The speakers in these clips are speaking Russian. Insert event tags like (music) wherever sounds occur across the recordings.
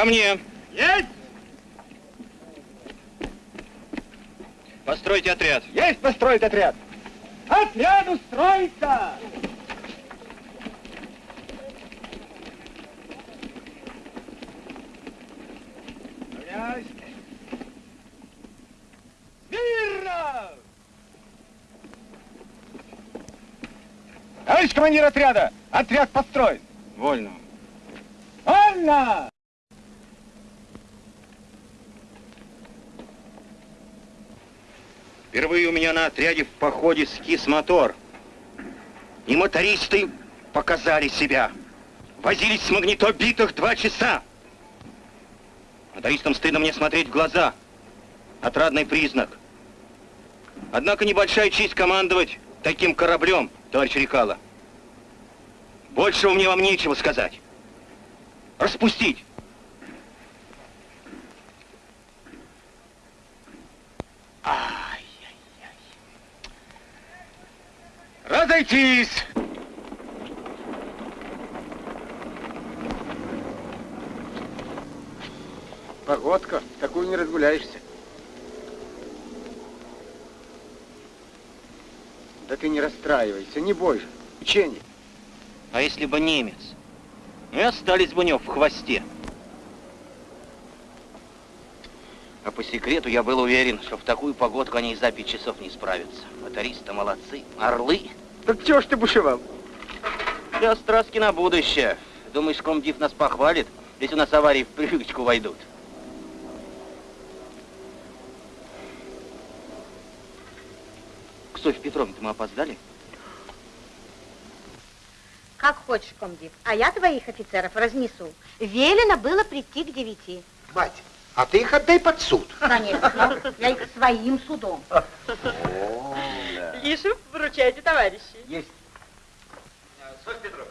ко мне. Есть! Постройте отряд. Есть построить отряд. Отряд устроиться! Равняйсь. Смирно! Товарищ командир отряда, отряд построен. Вольно. Вольно! Впервые у меня на отряде в походе скис мотор. И мотористы показали себя. Возились с магнитобитах два часа. Мотористам стыдно мне смотреть в глаза. Отрадный признак. Однако небольшая честь командовать таким кораблем, товарищ Рекала. Большего мне вам нечего сказать. Распустить. Ай-яй-яй. Разойтись! Погодка, такую не разгуляешься. Да ты не расстраивайся, не бойся. Учение. А если бы немец? И остались бы у него в хвосте. А по секрету я был уверен, что в такую погодку они и за пять часов не справятся. Мотористы молодцы, орлы. Так чего ж ты бушевал? Я страстки на будущее. Думаешь, комдив нас похвалит, если у нас аварии в привычку войдут? К Софье Петровне мы опоздали? Как хочешь, комдив. А я твоих офицеров разнесу. Велено было прийти к девяти. Мать, а ты их отдай под суд. Конечно, я их своим судом. Лишев, вручайте, товарищи. Есть. Софья Петровна,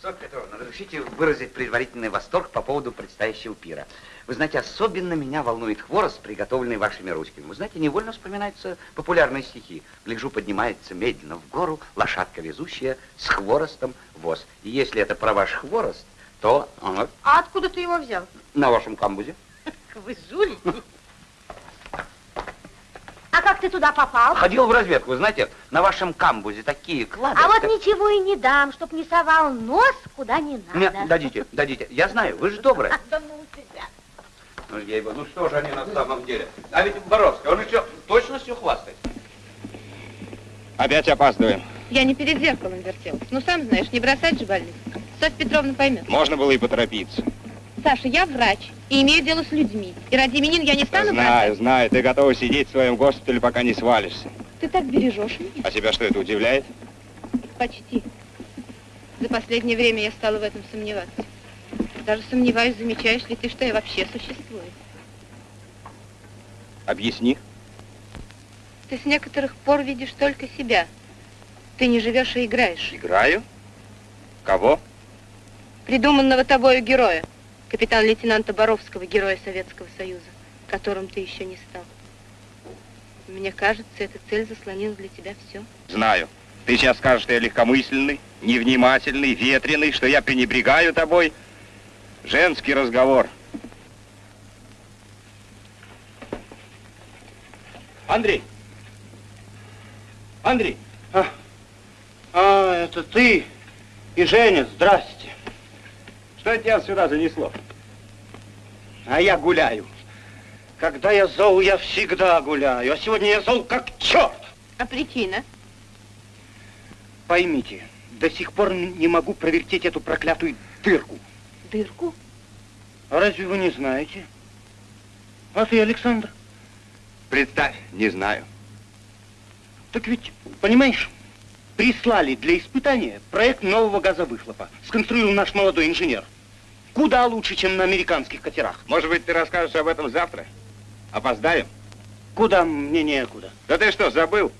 Софья Петровна, разрешите выразить предварительный восторг по поводу предстоящего пира. Вы знаете, особенно меня волнует хворост, приготовленный вашими ручками. Вы знаете, невольно вспоминаются популярные стихи. Гляжу, поднимается медленно в гору лошадка везущая с хворостом воз. И если это про ваш хворост, то А откуда ты его взял? на вашем камбузе. Вы жулики. А как ты туда попал? Ходил в разведку, вы знаете, на вашем камбузе такие клады. А вот ничего и не дам, чтоб не совал нос куда не надо. дадите, дадите. Я знаю, вы же добрая. (laughs) Да ну тебя. Ну, ей ну что же они на самом деле? А ведь Боровский, он еще точностью хвастает. Опять опаздываем. Я не перед зеркалом вертелась. Ну, сам знаешь, не бросать же больных. Софья Петровна поймет. Можно было и поторопиться. Саша, я врач и имею дело с людьми. И ради именин я не стану знаю, бросать. знаю. Ты готова сидеть в своем госпитале, пока не свалишься. Ты так бережешь меня. А тебя что, это удивляет? Почти. За последнее время я стала в этом сомневаться. Даже сомневаюсь, замечаешь ли ты, что я вообще существую. Объясни. Ты с некоторых пор видишь только себя. Ты не живешь и играешь. Играю? Кого? Придуманного тобою героя, капитан-лейтенанта Боровского, героя Советского Союза, которым ты еще не стал. Мне кажется, эта цель заслонила для тебя все. Знаю. Ты сейчас скажешь, что я легкомысленный, невнимательный, ветреный, что я пренебрегаю тобой. Женский разговор. Андрей! Андрей! А, а, это ты и Женя, здрасте. Что тебя сюда занесло? А я гуляю. Когда я зол, я всегда гуляю. А сегодня я зол как черт. А причина? Поймите, до сих пор не могу провертеть эту проклятую дырку. Дырку? А разве вы не знаете? А ты, Александр? Представь, не знаю. Так ведь, понимаешь, прислали для испытания проект нового газовыхлопа. Сконструировал наш молодой инженер. Куда лучше, чем на американских катерах. Может быть, ты расскажешь об этом завтра? Опоздаем? Куда мне некуда. Да ты что, забыл?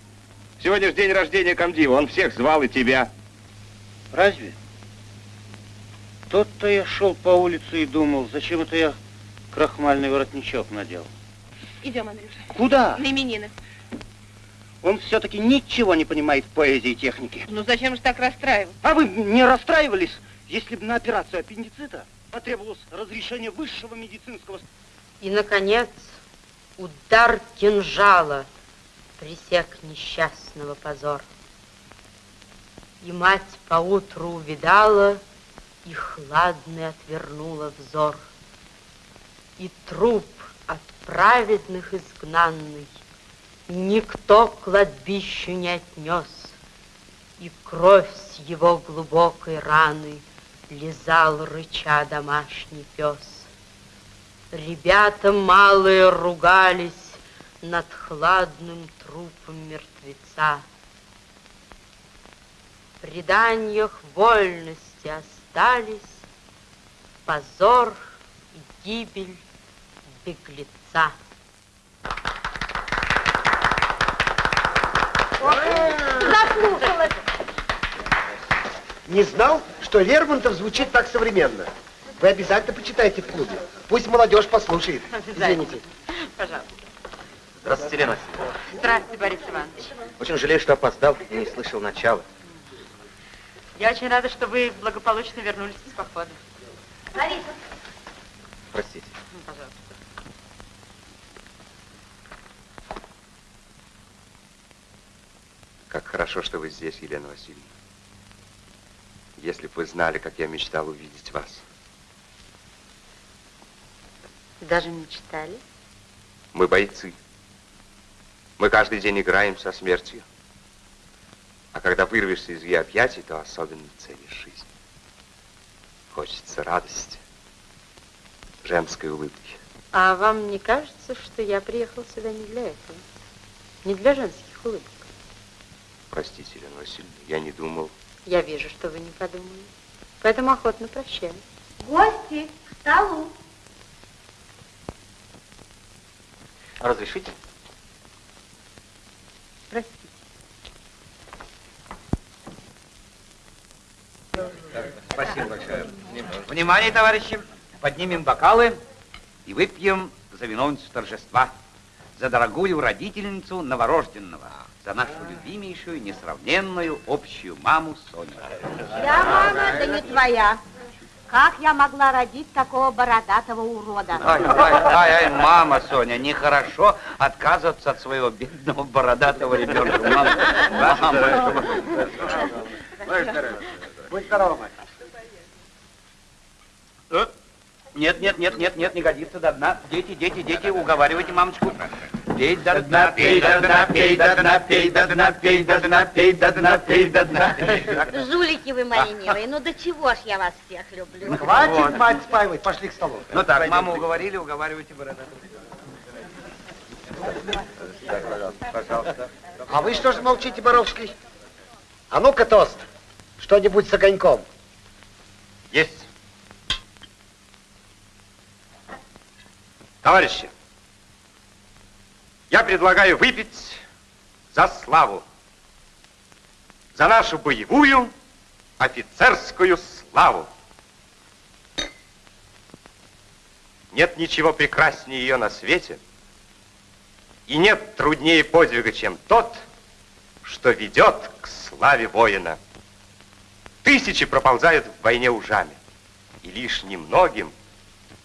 Сегодня же день рождения комдива, он всех звал и тебя. Разве? Тот-то я шел по улице и думал, зачем это я крахмальный воротничок надел. Идем, Андрюша. Куда? На именины. Он все-таки ничего не понимает в поэзии и технике. Ну зачем же так расстраиваться? А вы не расстраивались, если бы на операцию аппендицита потребовалось разрешение высшего медицинского... И, наконец, удар кинжала пресек несчастного позор. И мать поутру увидала, и хладный отвернула взор. И труп от праведных изгнанный никто к кладбищу не отнес, и кровь с его глубокой раны лизал рыча домашний пес. Ребята малые ругались над хладным трупом мертвеца. В преданиях вольности остались позор и гибель беглеца. Заслушалась. Не знал, что Лермонтов звучит так современно. Вы обязательно почитайте в клубе. Пусть молодежь послушает. Извините. Пожалуйста. Здравствуйте, Лена. Здравствуйте, Борис Иванович. Очень жалею, что опоздал и не слышал начала. Я очень рада, что вы благополучно вернулись из похода. Лариса, Простите. Ну, Пожалуйста. Как хорошо, что вы здесь, Елена Васильевна. Если бы вы знали, как я мечтал увидеть вас. даже мечтали? Мы бойцы. Мы каждый день играем со смертью. А когда вырвешься из ее объятий, то особенно ценишь жизнь. Хочется радости, женской улыбки. А вам не кажется, что я приехал сюда не для этого? Не для женских улыбок? Простите, Елена Васильевна, я не думал. Я вижу, что вы не подумали. Поэтому охотно прощаю. Гости, к столу. Разрешите? Простите. Спасибо большое. Внимание, товарищи, поднимем бокалы и выпьем за виновницу торжества, за дорогую родительницу новорожденного, за нашу любимейшую, несравненную общую маму Соню. Я мама, да не твоя. Как я могла родить такого бородатого урода? Ай, ай, ай, ай, мама Соня, нехорошо отказываться от своего бедного бородатого ребенка. Мама, мама. Будь здорова, мать. Э, Нет, нет, нет, нет, нет, не годится до дна. Дети, дети, дети, уговаривайте мамочку. Пей до дна, пей до дна, пей до дна, пей до дна, пей до дна, пей до дна, пей до дна. Жулики вы мои милые, ну до чего ж я вас всех люблю. Хватит мать спаивать, пошли к столу. Ну так, маму уговорили, уговаривайте бородатого. Пожалуйста. А вы что же молчите, Боровский? А ну-ка, тост. Что-нибудь с огоньком. Есть. Товарищи, я предлагаю выпить за славу. За нашу боевую офицерскую славу. Нет ничего прекраснее ее на свете, и нет труднее подвига, чем тот, что ведет к славе воина. Тысячи проползают в войне ужами, и лишь немногим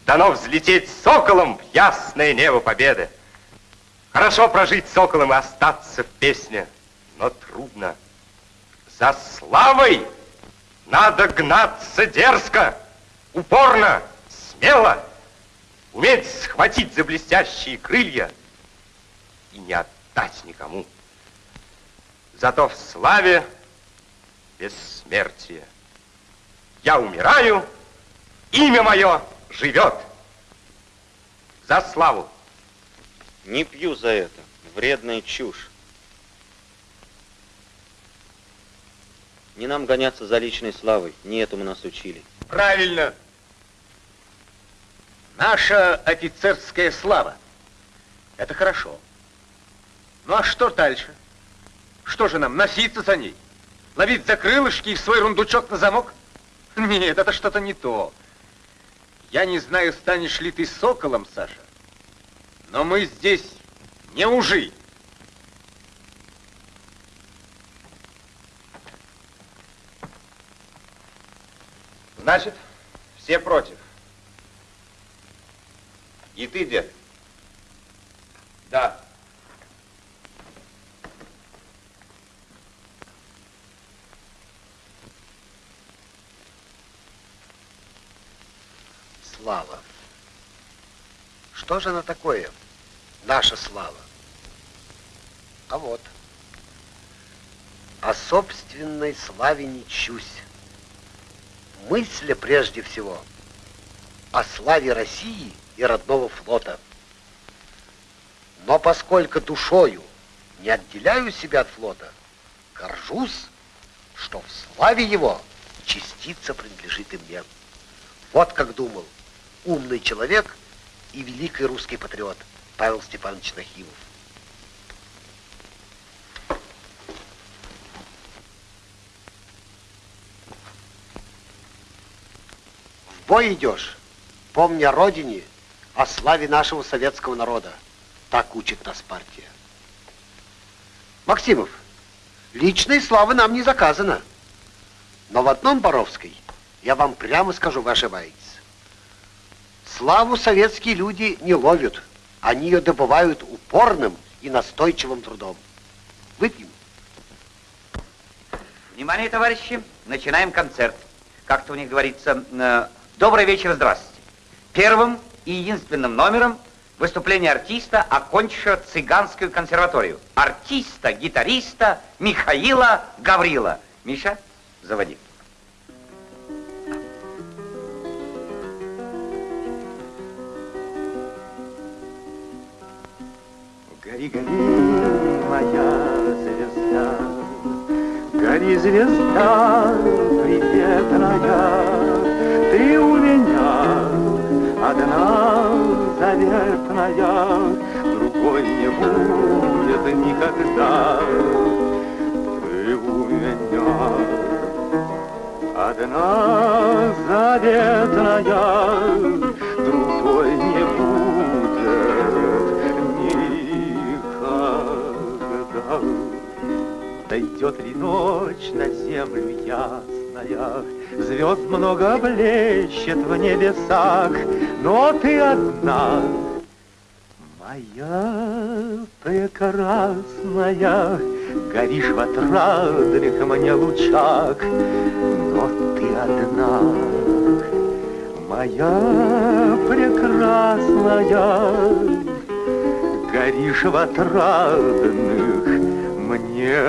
дано взлететь соколом в ясное небо победы. Хорошо прожить соколом и остаться в песне, но трудно. За славой надо гнаться дерзко, упорно, смело, уметь схватить за блестящие крылья и не отдать никому. Зато в славе бессмертие. Я умираю, имя мое живет. За славу. Не пью за это. Вредная чушь. Не нам гоняться за личной славой. Не этому нас учили. Правильно. Наша офицерская слава. Это хорошо. Ну а что дальше? Что же нам, носиться за ней? Ловить за крылышки и свой рундучок на замок? Нет, это что-то не то. Я не знаю, станешь ли ты соколом, Саша, но мы здесь не ужи. Значит, все против. И ты, дед? Да. Слава. Что же она такое? Наша слава. А вот. О собственной славе не чусь. Мысля прежде всего о славе России и родного флота. Но поскольку душою не отделяю себя от флота, горжусь, что в славе его частица принадлежит и мне. Вот как думал умный человек и великий русский патриот Павел Степанович Нахимов. В бой идешь, помни о родине, о славе нашего советского народа. Так учит нас партия. Максимов, личной славы нам не заказано. Но в одном, Боровской, я вам прямо скажу, вы ошибаетесь. Славу советские люди не ловят. Они ее добывают упорным и настойчивым трудом. Выпьем. Внимание, товарищи, начинаем концерт. Как-то у них говорится, э, добрый вечер, здравствуйте. Первым и единственным номером выступление артиста, окончившего цыганскую консерваторию. Артиста, гитариста Михаила Гаврила. Миша, заводи. Гори, гори, моя звезда, Гори, звезда приветная, Ты у меня одна заветная, Другой не будет никогда. Ты у меня одна заветная, Дойдет ли ночь на землю ясная, Звезд много блещет в небесах, Но ты одна, моя прекрасная, Горишь в отрадных мне лучах, Но ты одна, моя прекрасная, Горишь в отрадных мне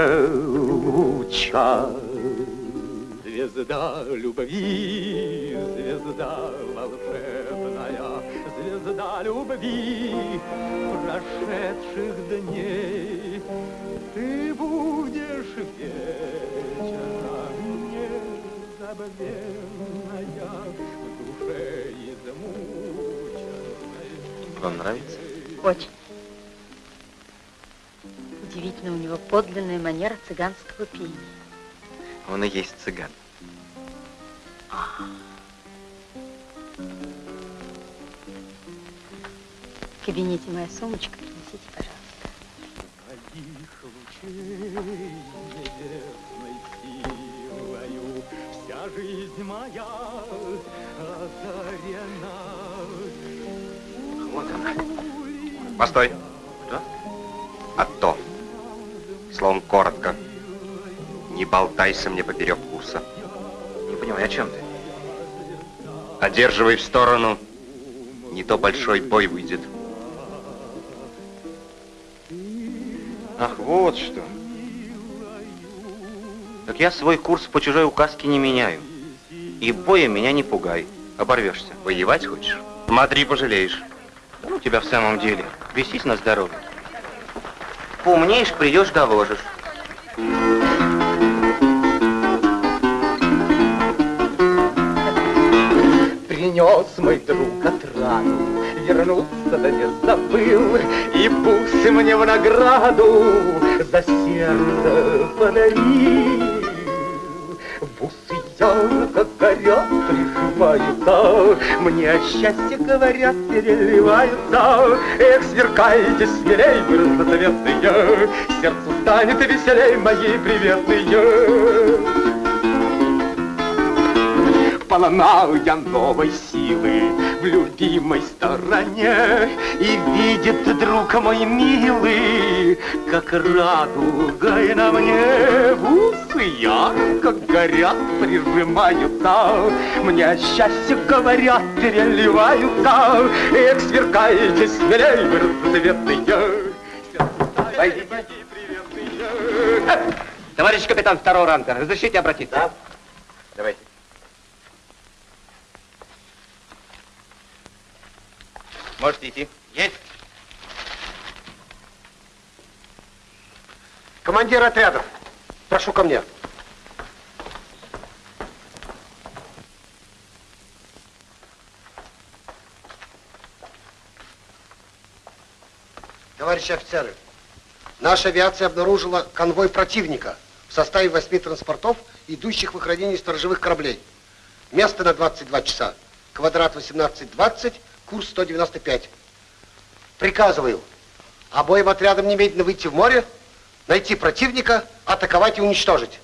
лучах. Звезда любви, звезда волшебная, Звезда любви прошедших дней, Ты будешь вечера незабвенная, В душе измученной. Вам нравится? Очень. Удивительно, у него подлинная манера цыганского пения. Он и есть цыган. В кабинете моя сумочка, принесите, пожалуйста. Твоих лучей небесной силою Вся жизнь моя озарена. Вот она. Постой. Что? А то. Словом, коротко. Не болтайся мне поперек курса. Не понимаю, о чем ты? Одерживай в сторону. Не то большой бой выйдет. Ах, вот что. Так я свой курс по чужой указке не меняю. И боя меня не пугай. Оборвешься. Воевать хочешь? Смотри, пожалеешь. Ну тебя в самом деле. Весись на здоровье. Поумнеешь, придешь, доложишь. Принес мой друг отраду, вернуться да не забыл, И бусы мне в награду за сердце подарил. Ярко горят, прижимаются, Мне счастье говорят, переливаются. Эх, сверкайте смелей, вы разноцветные, Сердцу станет веселей мои приветные. Полна я новой силы, в любимой стороне И видит друг мой милый, как радуга и на мне Усы ярко горят, прижимаются Мне счастье говорят, переливаются Эх, сверкаете смелей, вы разцветные Войдите. Товарищ капитан второго ранга, разрешите обратиться? Да. Давайте. Можете идти. Есть. Командир отрядов, прошу ко мне. Товарищи офицеры, наша авиация обнаружила конвой противника в составе восьми транспортов, идущих в охранении сторожевых кораблей. Место на 22 часа. Квадрат 1820, курс 195. Приказываю обоим отрядам немедленно выйти в море, найти противника, атаковать и уничтожить.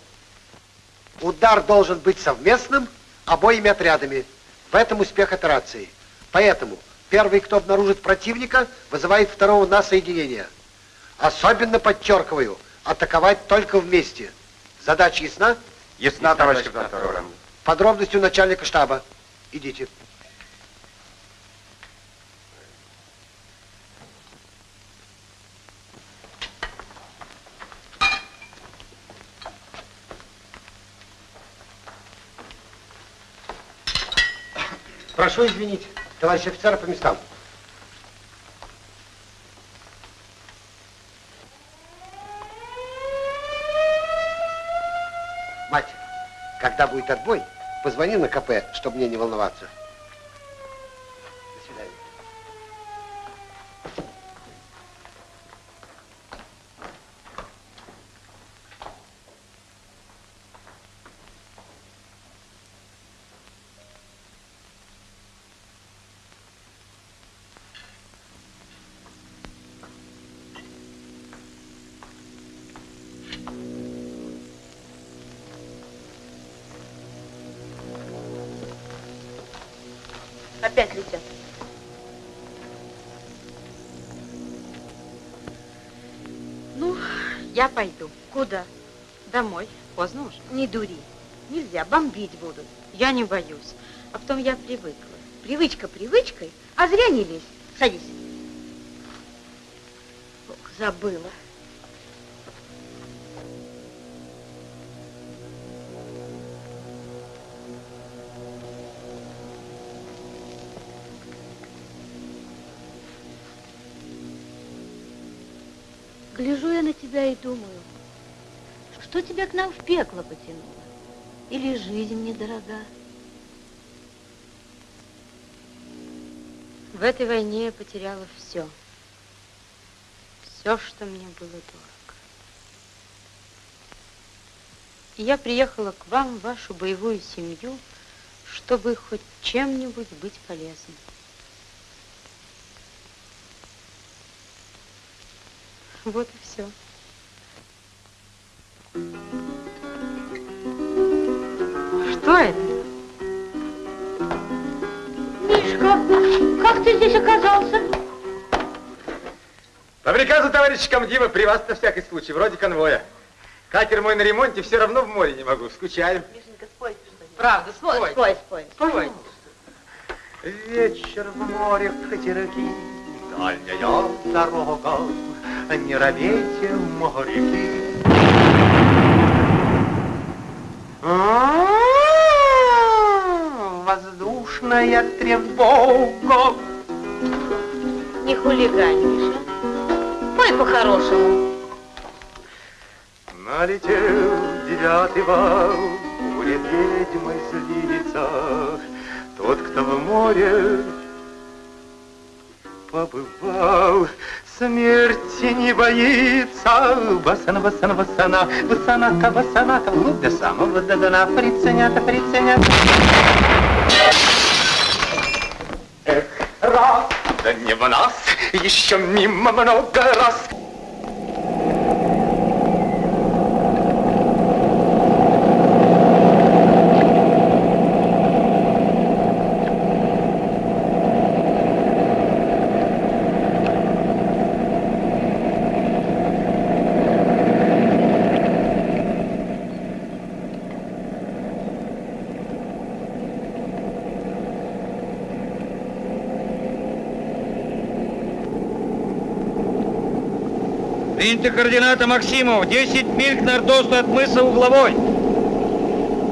Удар должен быть совместным обоими отрядами. В этом успех операции. Поэтому первый, кто обнаружит противника, вызывает второго на соединение. Особенно подчеркиваю, атаковать только вместе. Задача ясна? Ясна, товарищ капитан ранга. Подробности у начальника штаба. Идите. Прошу извинить, товарищ офицеры по местам. Мать, когда будет отбой, позвони на КП, чтобы мне не волноваться. Ну, я пойду. Куда? Домой. Поздно уже. Не дури. Нельзя, бомбить будут. Я не боюсь. А потом я привыкла. Привычка привычкой, а зря не лезь. Садись. Ох, забыла. Думаю, что тебя к нам в пекло потянуло? Или жизнь недорога? В этой войне я потеряла все. Все, что мне было дорого. И я приехала к вам, в вашу боевую семью, чтобы хоть чем-нибудь быть полезной. Вот и все. Что это? Мишка, как ты здесь оказался? По приказу товарища комдива при вас на всякий случай, вроде конвоя. Катер мой на ремонте, все равно в море не могу, скучаем. Мишенька, спой что-нибудь. Правда, Спой, спой, спой. Спой. Вечер в море катерки, дальняя дорога, не робейте, моряки. Воздушная тревога. Не хулигань, Миша. Пой по-хорошему. Налетел девятый вал, будет ведьмой злиться. Тот, кто в море побывал, смерти не боится. Басана, басана, басана, басанака, басанака, ну, до самого до дна, приценята, приценята. Эх, раз, да не в нас, еще мимо много раз. Приняты координаты Максимов. 10 миль к нордосту от мыса Угловой.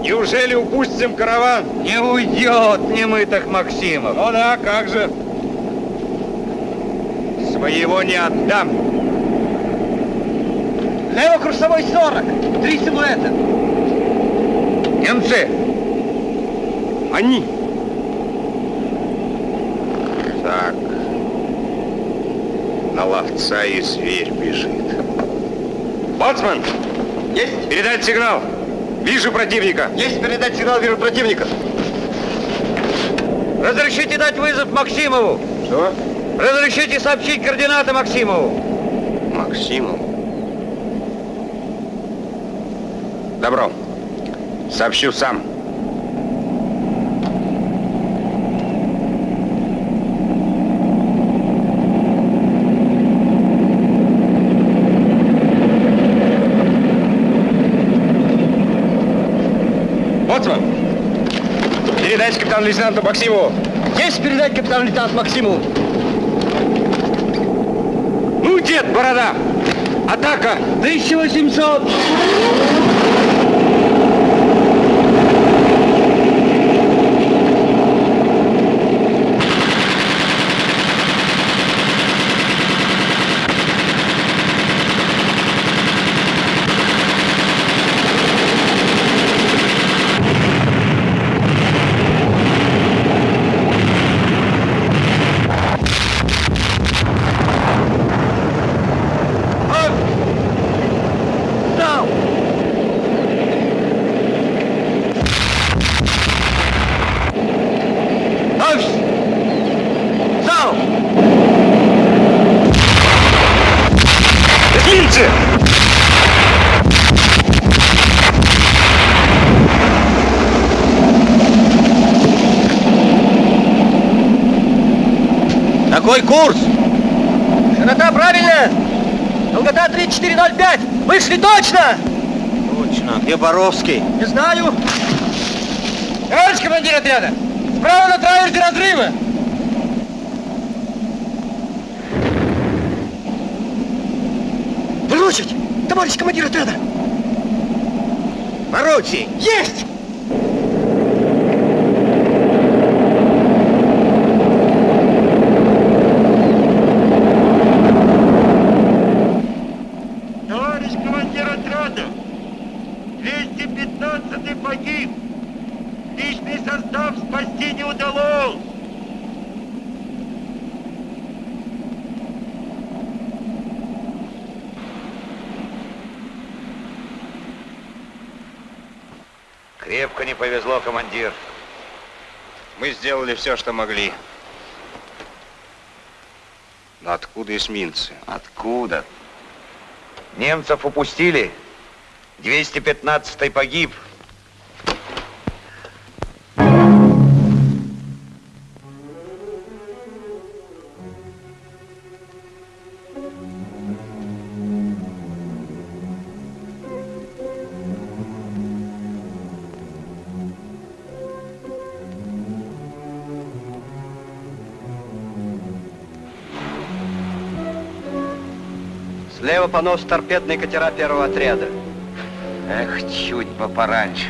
Неужели упустим караван? Не уйдет немытых Максимов. Ну да, как же. Своего не отдам. Лево курсовой 40. Три силуэта. Немцы! Они! На ловца и зверь бежит. Боцман! Есть! Передать сигнал! Вижу противника! Есть передать сигнал, вижу противника. Разрешите дать вызов Максимову. Что? Разрешите сообщить координаты Максимову. Максимов. Добро. Сообщу сам. Боцман, передайте капитану лейтенанту Максимову. Есть передать капитану лейтенанту Максимову. Ну, дед, борода! Атака! 1800. Эсминцы! Какой курс? Широта правильная. Долгота 3405. Вышли точно. Точно. Где Боровский? Не знаю. Товарищ командир отряда, справа на траверзе разрывы. Выручить! Товарищ командир отряда! Поручик! Есть! Товарищ командир отряда, 215-й погиб. Личный состав спасти не удалось. Крепко не повезло, командир. Мы сделали все, что могли. Но откуда эсминцы? Откуда? Немцев упустили. 215-й погиб. Понос торпедные катера первого отряда. Эх, чуть бы пораньше.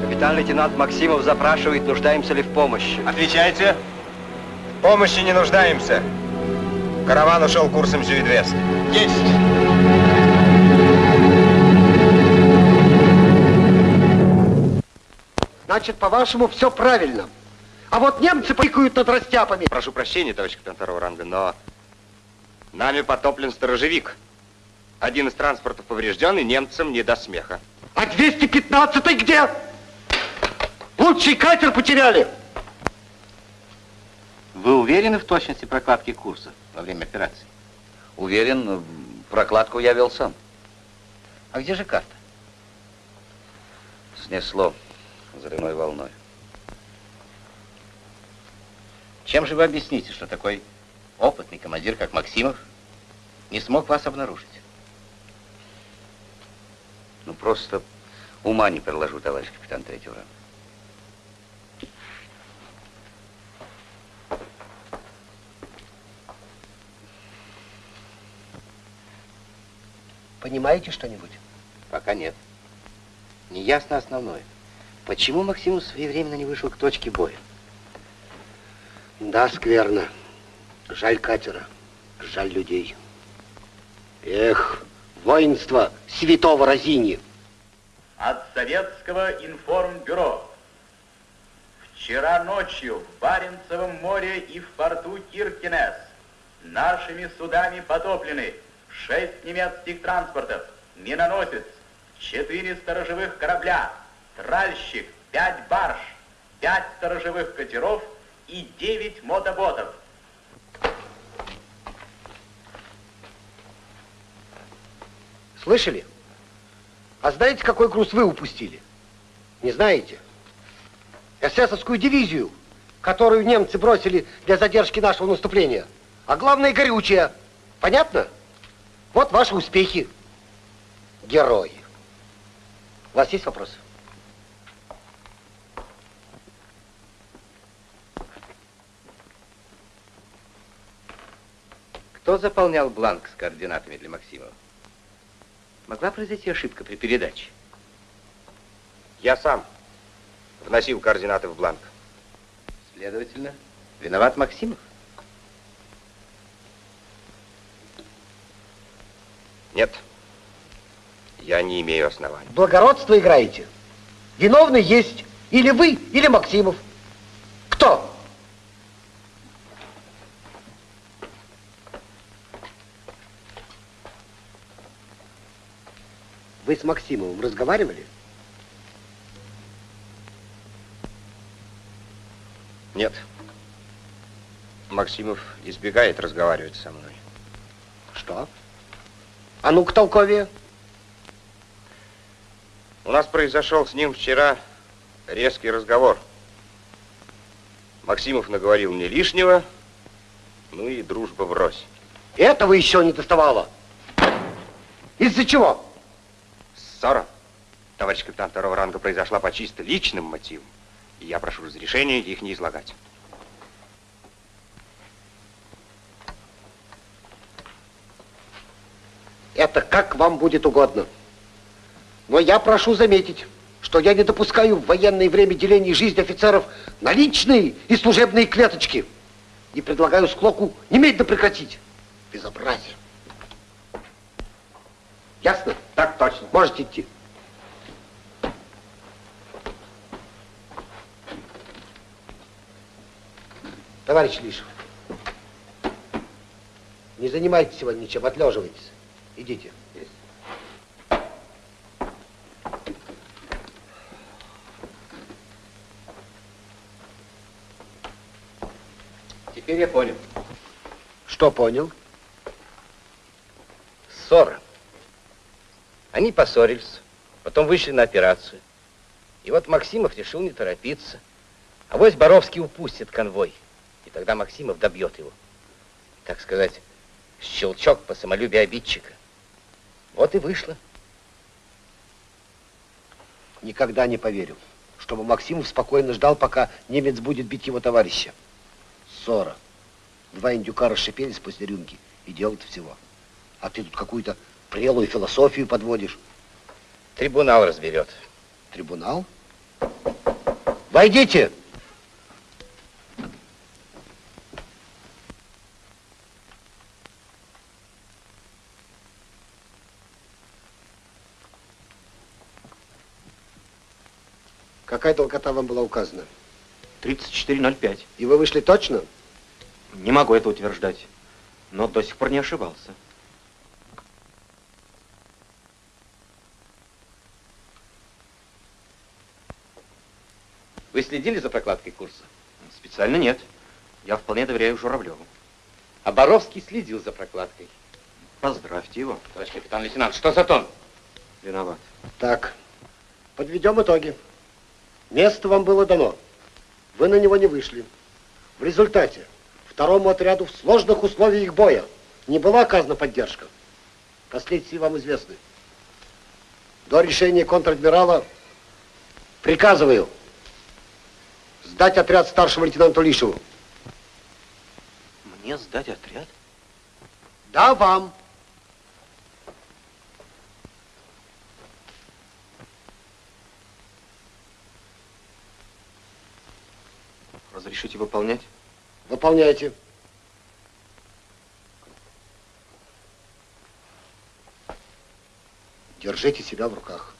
Капитан-лейтенант Максимов запрашивает, нуждаемся ли в помощи. Отвечайте. В помощи не нуждаемся. Караван ушел курсом Зюидвест. Есть! Значит, по-вашему, все правильно. А вот немцы пикают над растяпами. Прошу прощения, товарищ капитан второго ранга, но нами потоплен сторожевик. Один из транспортов поврежден, и немцам не до смеха. А 215-й где? Лучший катер потеряли. Вы уверены в точности прокладки курса во время операции? Уверен, прокладку я вел сам. А где же карта? Снесло взрывной волной. Чем же вы объясните, что такой опытный командир, как Максимов, не смог вас обнаружить? Ну, просто ума не приложу, товарищ капитан третьего ранга. Понимаете что-нибудь? Пока нет. Неясно основное. Почему Максимус своевременно не вышел к точке боя? Да, скверно. Жаль катера, жаль людей. Эх, воинство святого Розини. От советского информбюро. Вчера ночью в Баренцевом море и в порту Киркинес нашими судами потоплены шесть немецких транспортов, миноносец, четыре сторожевых корабля, тральщик, пять барж, пять сторожевых катеров и девять мотоботов. Слышали? А знаете, какой груз вы упустили? Не знаете? эсэсовскую дивизию, которую немцы бросили для задержки нашего наступления. А главное, горючее. Понятно? Вот ваши успехи. Герои. У вас есть вопросы? Кто заполнял бланк с координатами для Максимова? Могла произойти ошибка при передаче? Я сам вносил координаты в бланк. Следовательно, виноват Максимов? Нет. Я не имею оснований. Благородство играете. Виновный есть или вы, или Максимов. Кто? Вы с Максимовым разговаривали? Нет. Максимов избегает разговаривать со мной. Что? А ну-ка толковее. У нас произошел с ним вчера резкий разговор. Максимов наговорил мне лишнего, ну и дружба врозь. Этого еще не доставало. Из-за чего? Ссора, товарищ капитан второго ранга, произошла по чисто личным мотивам. И я прошу разрешения их не излагать. Это как вам будет угодно. Но я прошу заметить, что я не допускаю в военное время деления жизни офицеров на личные и служебные клеточки. И предлагаю склоку немедленно прекратить. Безобразие. Ясно? Так точно. Можете идти. Товарищ Лишев, не занимайтесь сегодня ничем, отлеживайтесь. Идите. Теперь я понял. Что понял? Ссора. Они поссорились, потом вышли на операцию. И вот Максимов решил не торопиться. А вось Боровский упустит конвой. И тогда Максимов добьет его. Так сказать, щелчок по самолюбию обидчика. Вот и вышло. Никогда не поверю, чтобы Максимов спокойно ждал, пока немец будет бить его товарища. Ссора. Два индюка расшипелись после рюмки и делают всего. А ты тут какую-то прелую философию подводишь. Трибунал разберет. Трибунал? Войдите! Какая долгота вам была указана? 34.05. И вы вышли точно? Не могу это утверждать, но до сих пор не ошибался. Вы следили за прокладкой курса? Специально нет. Я вполне доверяю Журавлеву. А Боровский следил за прокладкой. Поздравьте его. Товарищ капитан лейтенант, что за тон? Виноват. Так, подведем итоги. Место вам было дано. Вы на него не вышли. В результате второму отряду в сложных условиях боя не была оказана поддержка. Последствия вам известны. До решения контр-адмирала приказываю Сдать отряд старшему лейтенанту Лишеву. Мне сдать отряд? Да, вам. Разрешите выполнять? Выполняйте. Держите себя в руках.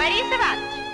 Борис Иванович!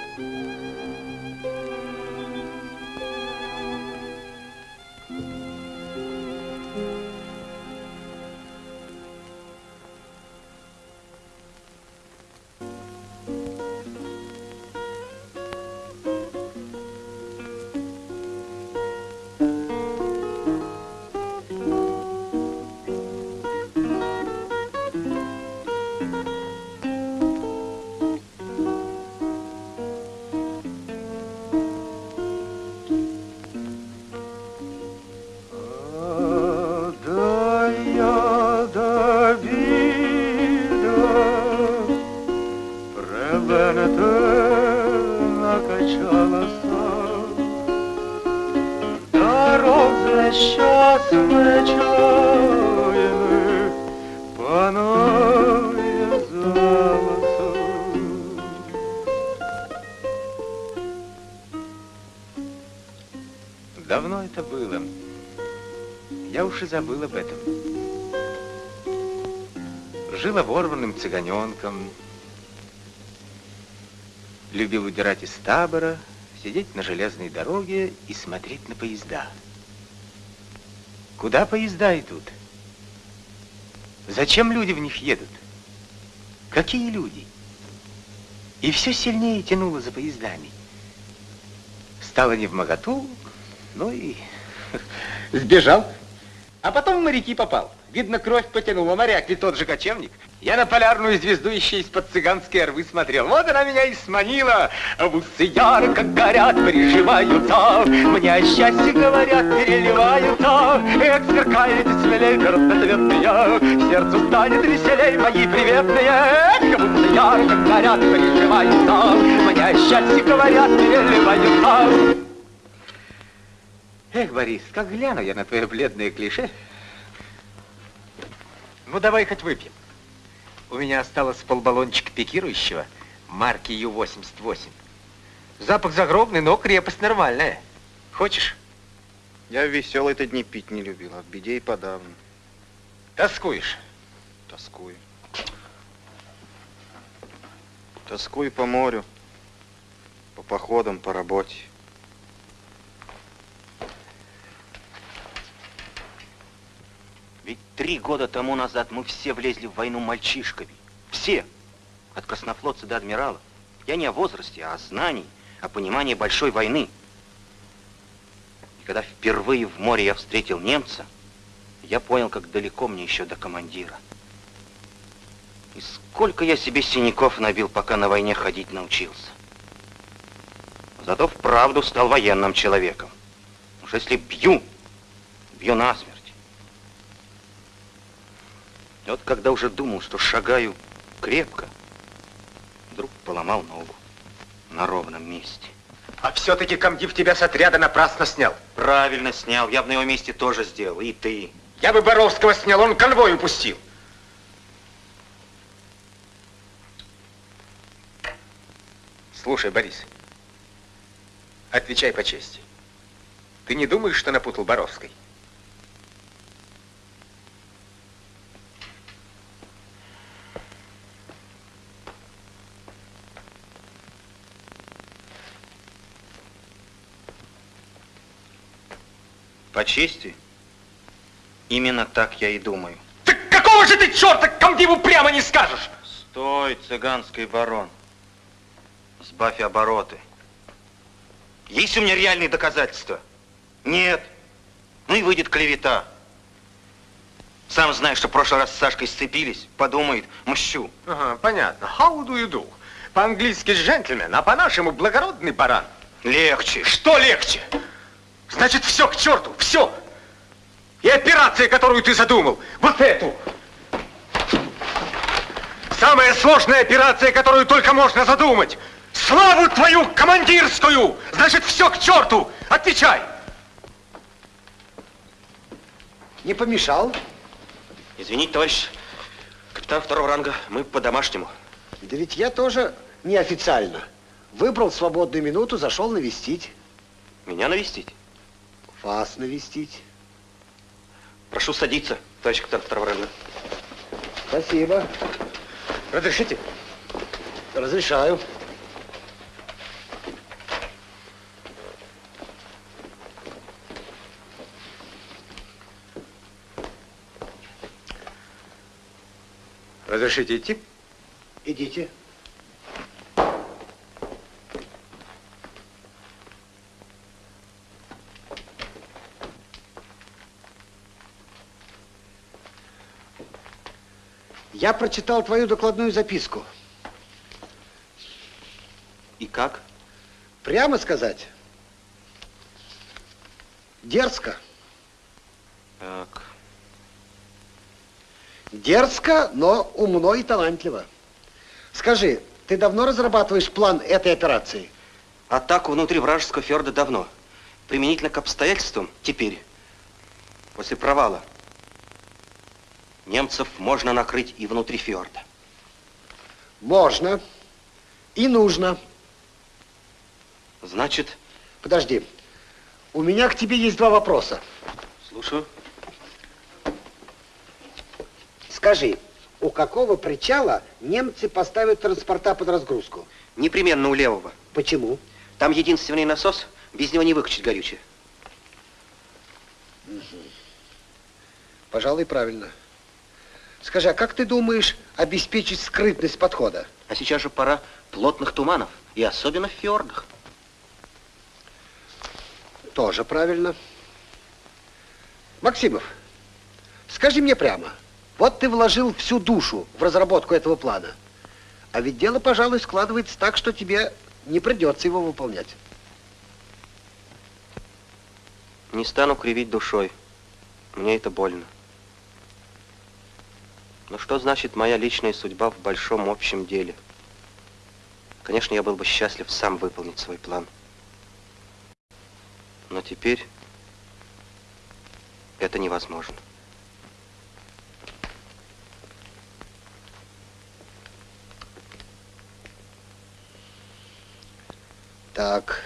Забыл об этом. Жил оборванным цыганенком. Любил удирать из табора, сидеть на железной дороге и смотреть на поезда. Куда поезда идут? Зачем люди в них едут? Какие люди? И все сильнее тянуло за поездами. Стало не в моготу, ну и (laughs) сбежал. А потом в моряки попал. Видно, кровь потянула. Моряк ведь тот же кочевник. Я на полярную звезду еще из-под цыганской рвы смотрел. Вот она меня и сманила. В усы ярко горят, приживаются. Мне о счастье говорят, переливаются. Эх, сверкаете смелей, разноцветные. Сердцу станет веселей, мои приветные. Эх, в усы ярко горят, приживаются. Мне о счастье говорят, переливаются. Эх, Борис, как гляну я на твое бледное клише. Ну, давай хоть выпьем. У меня осталось полбаллончика пикирующего марки Ю-88. Запах загробный, но крепость нормальная. Хочешь? Я веселые-то дни пить не любил, а в беде и подавно. Тоскуешь? Тоскую. Тоскую по морю, по походам, по работе. Ведь три года тому назад мы все влезли в войну мальчишками. Все. От краснофлотца до адмирала. Я не о возрасте, а о знании, о понимании большой войны. И когда впервые в море я встретил немца, я понял, как далеко мне еще до командира. И сколько я себе синяков набил, пока на войне ходить научился. Зато вправду стал военным человеком. Уж если бью, бью насмерть. И вот когда уже думал, что шагаю крепко, вдруг поломал ногу на ровном месте. А все-таки комдив тебя с отряда напрасно снял. Правильно снял, я бы на его месте тоже сделал, и ты. Я бы Боровского снял, он конвой упустил. Слушай, Борис, отвечай по чести. Ты не думаешь, что напутал Боровской? По чести, именно так я и думаю. Какого же ты черта комдиву прямо не скажешь? Стой, цыганский барон. Сбавь обороты. Есть у меня реальные доказательства? Нет. Ну и выйдет клевета. Сам знаешь, что в прошлый раз с Сашкой сцепились. Подумает, мщу. Ага, понятно. How do you do? По-английски джентльмен, а по-нашему благородный баран. Легче. Что легче? Значит, все к черту, все. И операция, которую ты задумал, вот эту. Самая сложная операция, которую только можно задумать. Славу твою командирскую! Значит, все к черту! Отвечай! Не помешал? Извините, товарищ капитан второго ранга, мы по-домашнему. Да ведь я тоже неофициально. Выбрал свободную минуту, зашел навестить. Меня навестить? Вас навестить. Прошу садиться, товарищ капитан ранга. Спасибо. Разрешите? Разрешаю. Разрешите идти? Идите. Я прочитал твою докладную записку. И как? Прямо сказать, дерзко. Так. Дерзко, но умно и талантливо. Скажи, ты давно разрабатываешь план этой операции? Атаку внутри вражеского фьорда давно. Применительно к обстоятельствам теперь, после провала, немцев можно накрыть и внутри фьорда. Можно. И нужно. Значит? Подожди. У меня к тебе есть два вопроса. Слушаю. Скажи, у какого причала немцы поставят транспорта под разгрузку? Непременно у левого. Почему? Там единственный насос, без него не выкачать горючее. Угу. Пожалуй, правильно. Скажи, а как ты думаешь обеспечить скрытность подхода? А сейчас же пора плотных туманов, и особенно в фьордах. Тоже правильно. Максимов, скажи мне прямо, вот ты вложил всю душу в разработку этого плана, а ведь дело, пожалуй, складывается так, что тебе не придется его выполнять. Не стану кривить душой. Мне это больно. Но что значит моя личная судьба в большом общем деле? Конечно, я был бы счастлив сам выполнить свой план. Но теперь это невозможно. Так,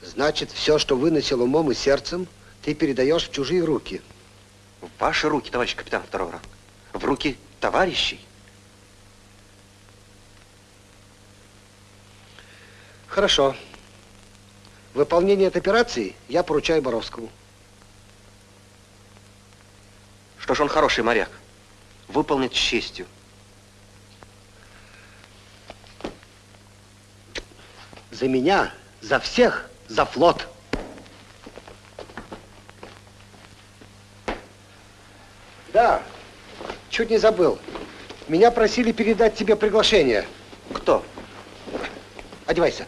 значит, все, что выносил умом и сердцем, ты передаешь в чужие руки. В ваши руки, товарищ капитан второго ранга. В руки товарищей. Хорошо. Выполнение этой операции я поручаю Боровскому. Что ж, он хороший моряк. Выполнит с честью. За меня, за всех, за флот. Да, чуть не забыл. Меня просили передать тебе приглашение. Кто? Одевайся.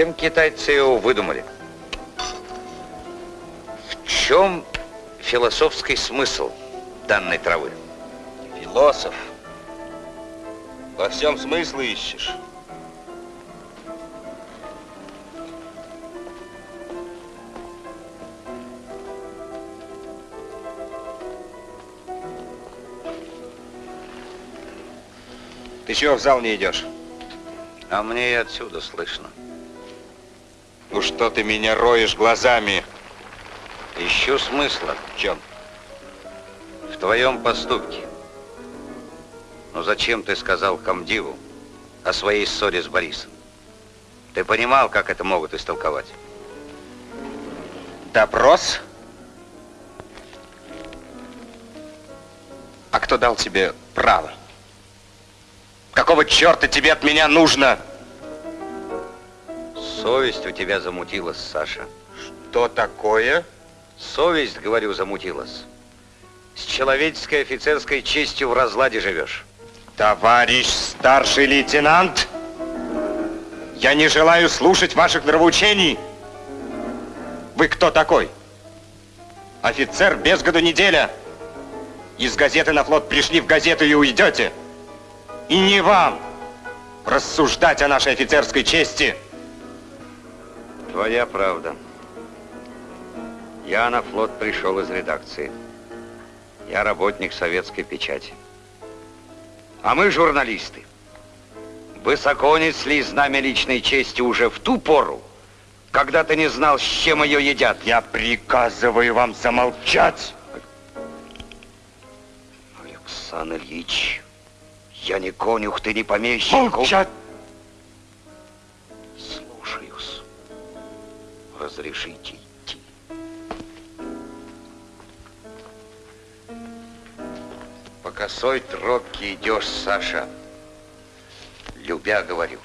Зачем китайцы его выдумали? В чем философский смысл данной травы? Философ. Во всем смысл ищешь. Ты чего в зал не идешь? А мне и отсюда слышно. Ну что ты меня роешь глазами? Ищу смысла. В чем? В твоем поступке. Ну зачем ты сказал комдиву о своей ссоре с Борисом? Ты понимал, как это могут истолковать? Допрос? А кто дал тебе право? Какого черта тебе от меня нужно? Совесть у тебя замутилась, Саша. Что такое? Совесть, говорю, замутилась. С человеческой офицерской честью в разладе живешь. Товарищ старший лейтенант, я не желаю слушать ваших нравоучений. Вы кто такой? Офицер без году неделя. Из газеты на флот пришли в газету и уйдете. И не вам рассуждать о нашей офицерской чести. Твоя правда. Я на флот пришел из редакции. Я работник советской печати. А мы журналисты. Высоко несли знамя личной чести уже в ту пору, когда ты не знал, с чем ее едят. Я приказываю вам замолчать. Александр Ильич, я не конюх, ты не помещик. Молчать! Разрешите идти. По косой тропке идешь, Саша. Любя, говорю.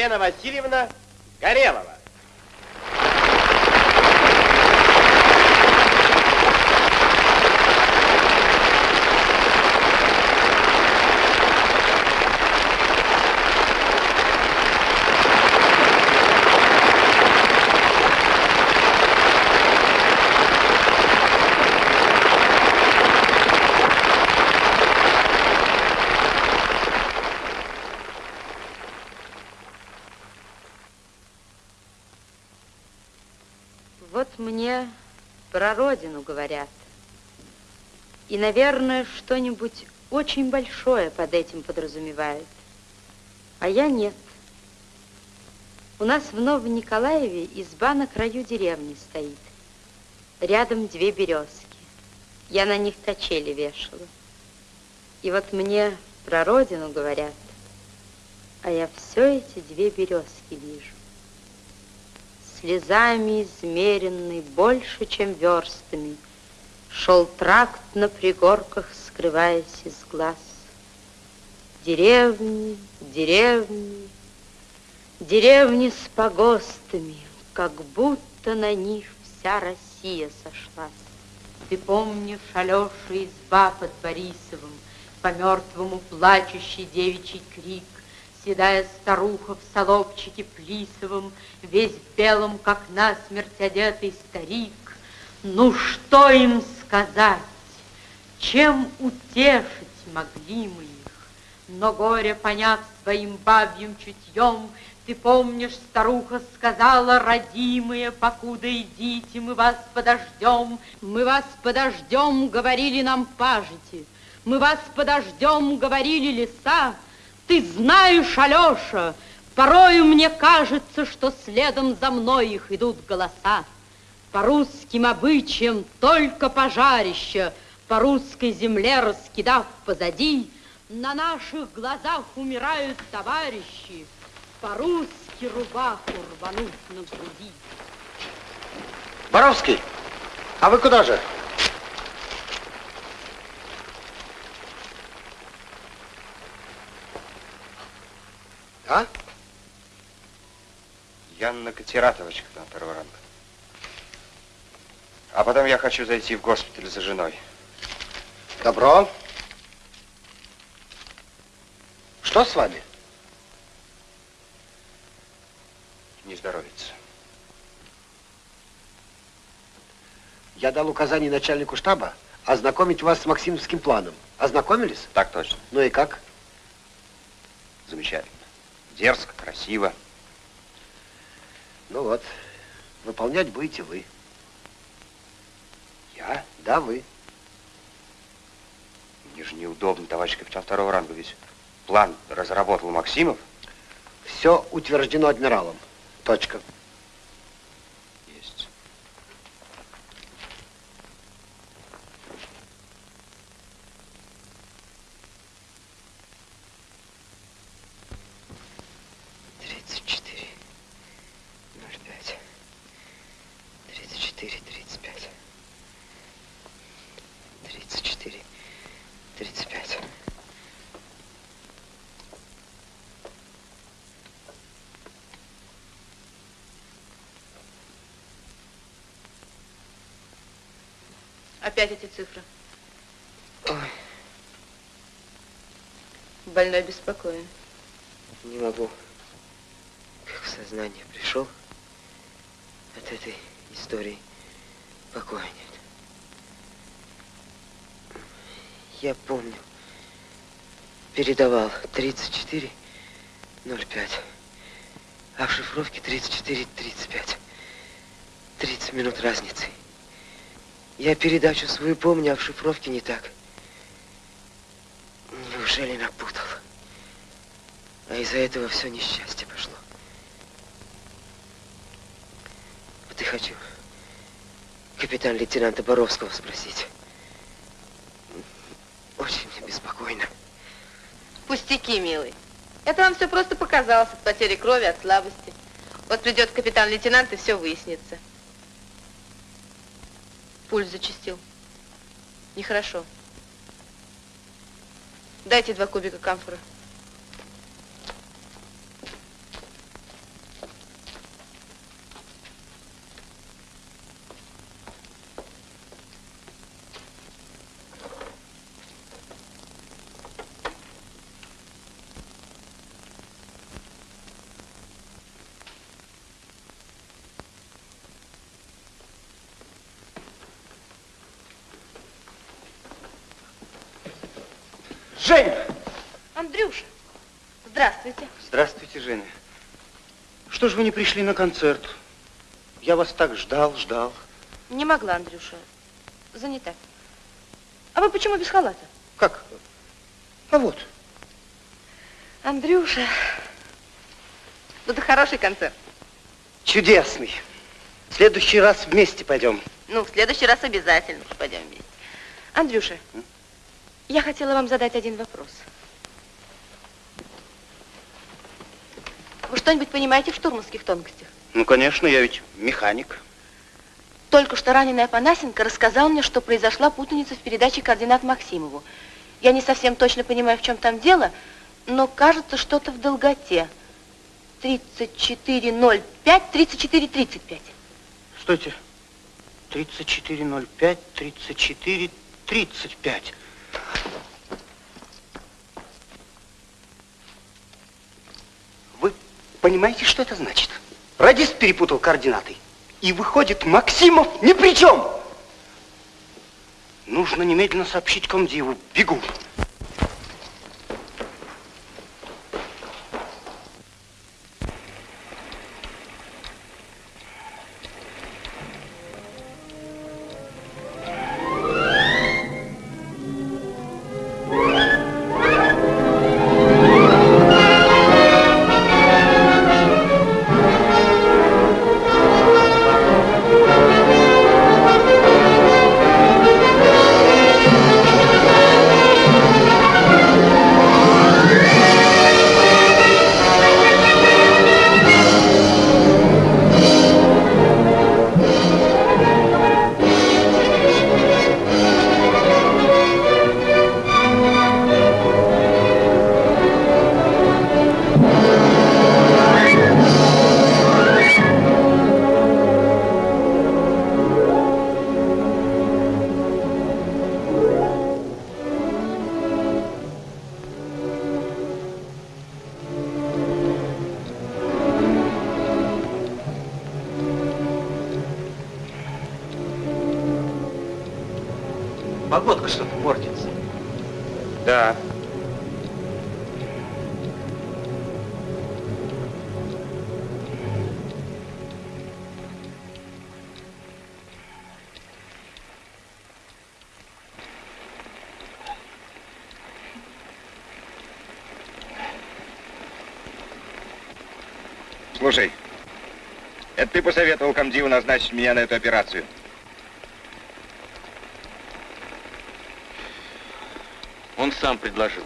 Елена Васильевна Горелова. Вот мне про родину говорят. И, наверное, что-нибудь очень большое под этим подразумевают. А я нет. У нас в Новом Николаеве изба на краю деревни стоит. Рядом две березки. Я на них качели вешала. И вот мне про родину говорят, а я все эти две березки вижу слезами измеренный больше, чем верстами, Шел тракт на пригорках, скрываясь из глаз. Деревни, деревни, деревни с погостами, Как будто на них вся Россия сошлась. Ты помнишь Алеша изба под Борисовым, По мертвому плачущий девичий крик, Седая старуха в солобчике плисовом, Весь в белом, как насмерть одетый старик. Ну, что им сказать? Чем утешить могли мы Но горе, поняв своим бабьим чутьем, ты помнишь, старуха сказала, родимые, покуда идите, мы вас подождем. Мы вас подождем, говорили нам пажити. Мы вас подождем, говорили леса. Ты знаешь, Алеша, порою мне кажется, что следом за мной их идут голоса. По русским обычаям только пожарище, по русской земле раскидав позади, на наших глазах умирают товарищи, по-русски рубаху рвануть на груди. Боровский, а вы куда же? А? Я на катератовочках на второго ранга. А потом я хочу зайти в госпиталь за женой. Добро. Что с вами? Не здоровится. Я дал указание начальнику штаба ознакомить вас с Максимовским планом. Ознакомились? Так точно. Ну и как? Замечательно. Дерзко, красиво. Ну вот, выполнять будете вы. Я? Да, вы. Мне же неудобно, товарищ капитан второго ранга, ведь план разработал Максимов. Все утверждено адмиралом. Точка. Есть. Тридцать четыре, ноль пять, тридцать четыре, тридцать пять, тридцать четыре, тридцать пять. Опять эти цифры. Ой, Больной беспокоен. не могу. Как в сознание пришел от этой истории покоя нет. Я помню, передавал 34.05, а в шифровке 34.35. 30 минут разницы. Я передачу свою помню, а в шифровке не так. Неужели напутал? А из-за этого все несчастье пошло. Вот и хочу капитан-лейтенанта Боровского спросить. Очень мне беспокойно. Пустяки, милый. Это вам все просто показалось от потери крови, от слабости. Вот придет капитан-лейтенант, и все выяснится. Пульс зачастил. Нехорошо. Дайте два кубика камфора. Не пришли на концерт? Я вас так ждал, ждал. Не могла, Андрюша. Занята. А вы почему без халата? Как? А вот. Андрюша. Ну, это хороший концерт. Чудесный. В следующий раз вместе пойдем. Ну, в следующий раз обязательно пойдем вместе. Андрюша, я хотела вам задать один вопрос. Вы что-нибудь понимаете в штурманских тонкостях? Ну, конечно, я ведь механик. Только что раненый Апанасенко рассказал мне, что произошла путаница в передаче координат Максимову. Я не совсем точно понимаю, в чем там дело, но кажется, что-то в долготе. 34.05, 34.35. Стойте. 34.05, 34.35. Вы понимаете, что это значит? Радист перепутал координаты. И выходит, Максимов ни при чем. Нужно немедленно сообщить комдиву. Бегу. Ты посоветовал комдиву назначить меня на эту операцию? Он сам предложил.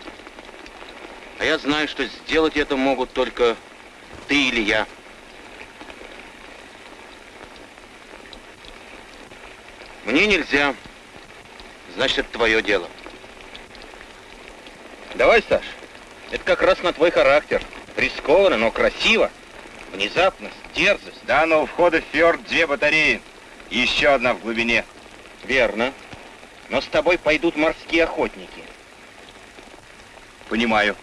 А я знаю, что сделать это могут только ты или я. Мне нельзя. Значит, это твое дело. Давай, Саш. Это как раз на твой характер. Рискованно, но красиво. Внезапность, дерзость. Да, но у входа в фьорд две батареи. И еще одна в глубине. Верно. Но с тобой пойдут морские охотники. Понимаю.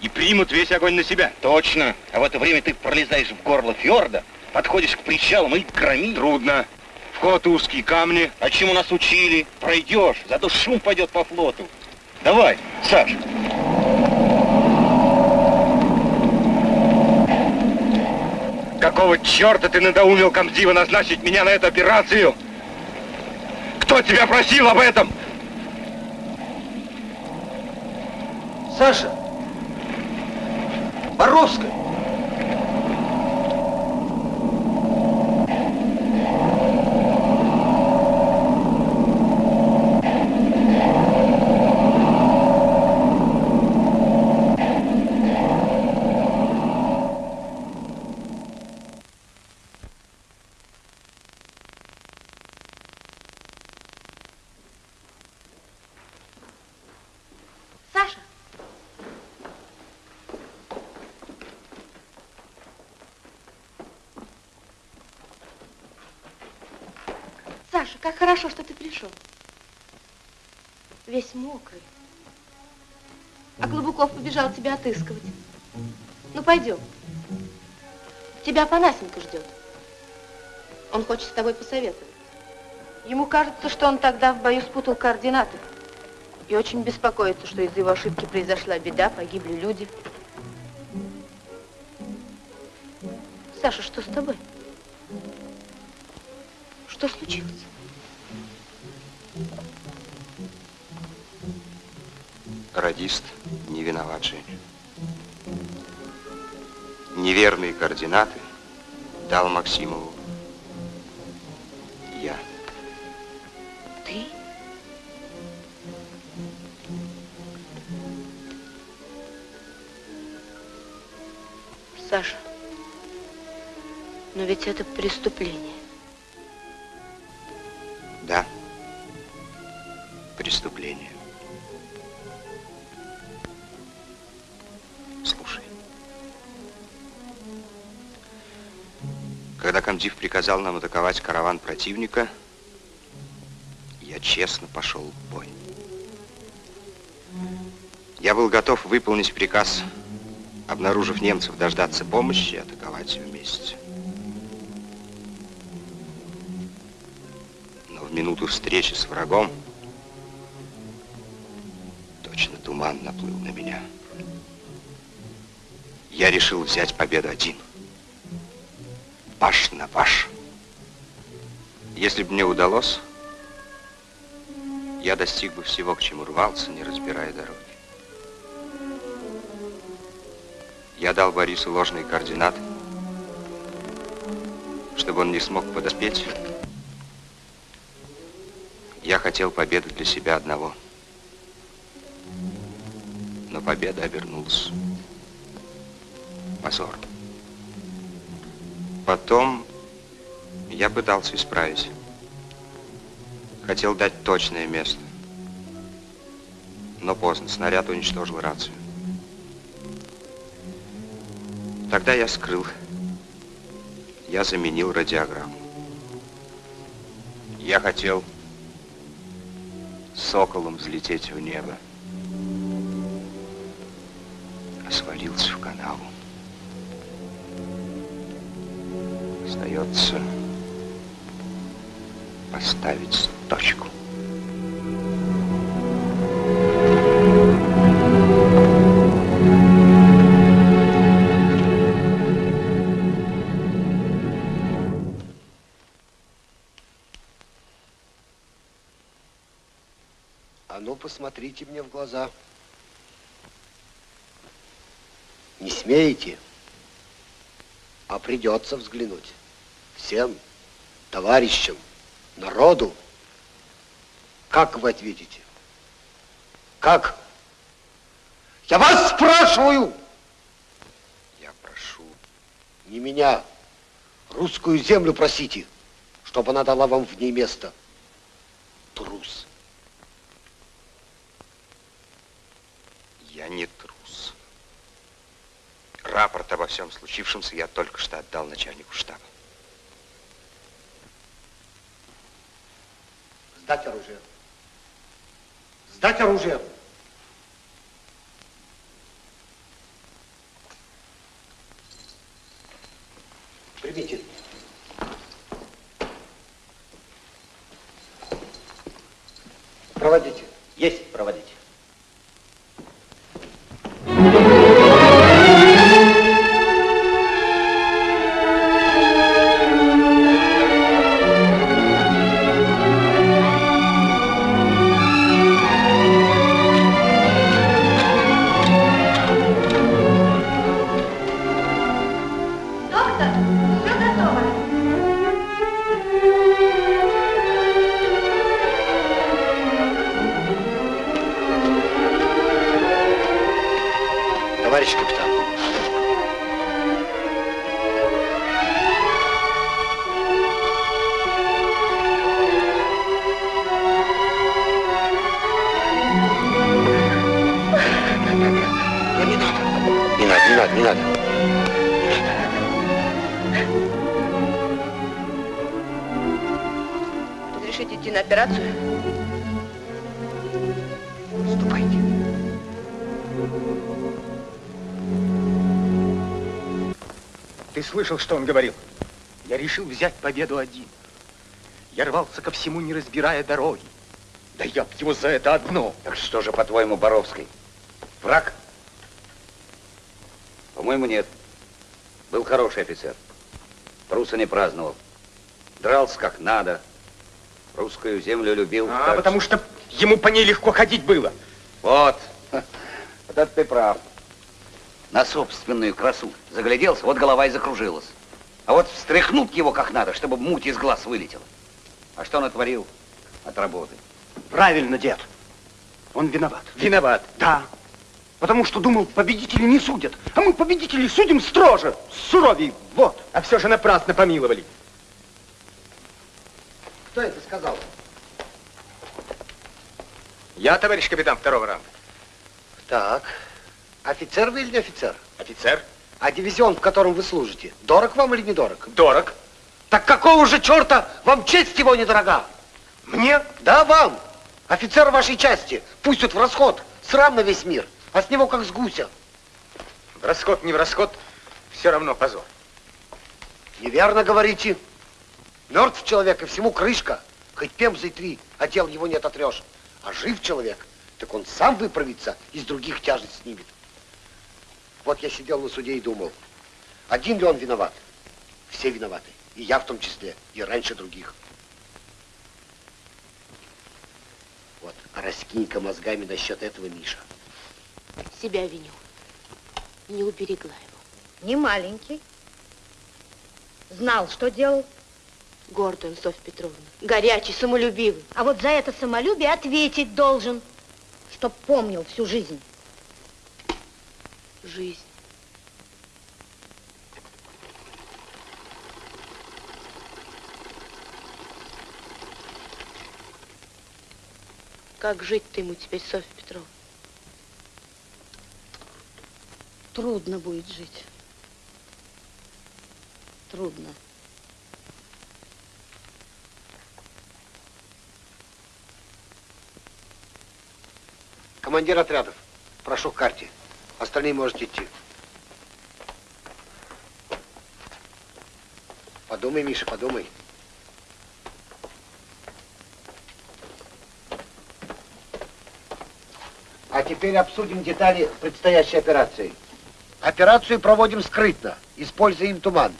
И примут весь огонь на себя. Точно. А в это время ты пролезаешь в горло фьорда, подходишь к причалам и громи. Трудно. Вход узкий, камни. А чему нас учили? Пройдешь, зато шум пойдет по флоту. Давай, Саш. Какого черта ты надоумил комдива назначить меня на эту операцию? Кто тебя просил об этом? Саша! Боровская! Саша! Саша, как хорошо, пришел. Весь мокрый. А Клобуков побежал тебя отыскивать. Ну, пойдем. Тебя Панасенко ждет. Он хочет с тобой посоветовать. Ему кажется, что он тогда в бою спутал координаты. И очень беспокоится, что из-за его ошибки произошла беда, погибли люди. Саша, что с тобой? Что случилось? Радист не виноват, Женя. Неверные координаты дал Максимову я. Ты? Саша, но ведь это преступление. Приказал нам атаковать караван противника, я честно пошел в бой. Я был готов выполнить приказ, обнаружив немцев, дождаться помощи и атаковать вместе. Но в минуту встречи с врагом точно туман наплыл на меня. Я решил взять победу один. Паш на паш. Если бы мне удалось, я достиг бы всего, к чему рвался, не разбирая дороги. Я дал Борису ложные координаты, чтобы он не смог подоспеть. Я хотел победы для себя одного. Но победа обернулась позором. Потом я пытался исправить. Хотел дать точное место. Но поздно. Снаряд уничтожил рацию. Тогда я скрыл. Я заменил радиограмму. Я хотел соколом взлететь в небо. остается поставить точку. А ну, посмотрите мне в глаза. Не смеете, а придется взглянуть. Всем, товарищам, народу. Как вы ответите? Как? Я вас спрашиваю! Я прошу. Не меня. Русскую землю просите, чтобы она дала вам в ней место. Трус. Я не трус. Рапорт обо всем случившемся я только что отдал начальнику штаба. Сдать оружие. Сдать оружие. Примите. Проводите. Есть проводить. Слышал, что он говорил? Я решил взять победу один. Я рвался ко всему, не разбирая дороги. Да я б его за это одно. Так что же, по-твоему, Боровский? Враг? По-моему, нет. Был хороший офицер. Труса не праздновал. Дрался как надо. Русскую землю любил. А, потому что ему по ней легко ходить было. Вот. (laughs) Вот это ты прав. На собственную красу загляделся, вот голова и закружилась. А вот встряхнут его как надо, чтобы муть из глаз вылетела. А что натворил от работы? Правильно, дед. Он виноват. Виноват. Да. Потому что думал, победители не судят. А мы победителей судим строже, суровей. Вот. А все же напрасно помиловали. Кто это сказал? Я, товарищ капитан второго ранга. Так. Офицер вы или не офицер? Офицер. А дивизион, в котором вы служите, дорог вам или недорог? Дорог. Так какого же черта вам честь его недорога? Мне? Да, вам. Офицер вашей части пустят в расход. Срам на весь мир. А с него как с гуся. В расход, не в расход, все равно позор. Неверно говорите. Мертв человек, и всему крышка. Хоть пемзой три, а дел его не ототрешь. А жив человек, так он сам выправится, из других тяжесть снимет. Вот я сидел на суде и думал, один ли он виноват? Все виноваты. И я в том числе, и раньше других. Вот, а раскинь-ка мозгами насчет этого Миша. Себя виню. Не уберегла его. Не маленький. Знал, что делал. Гордый он, Софья Петровна. Горячий, самолюбивый. А вот за это самолюбие ответить должен, чтоб помнил всю жизнь. Жизнь. Как жить-то ему теперь, Софья Петровна? Трудно будет жить. Трудно. Командир отрядов, прошу к карте. Остальные можете идти. Подумай, Миша, подумай. А теперь обсудим детали предстоящей операции. Операцию проводим скрытно, используем туман.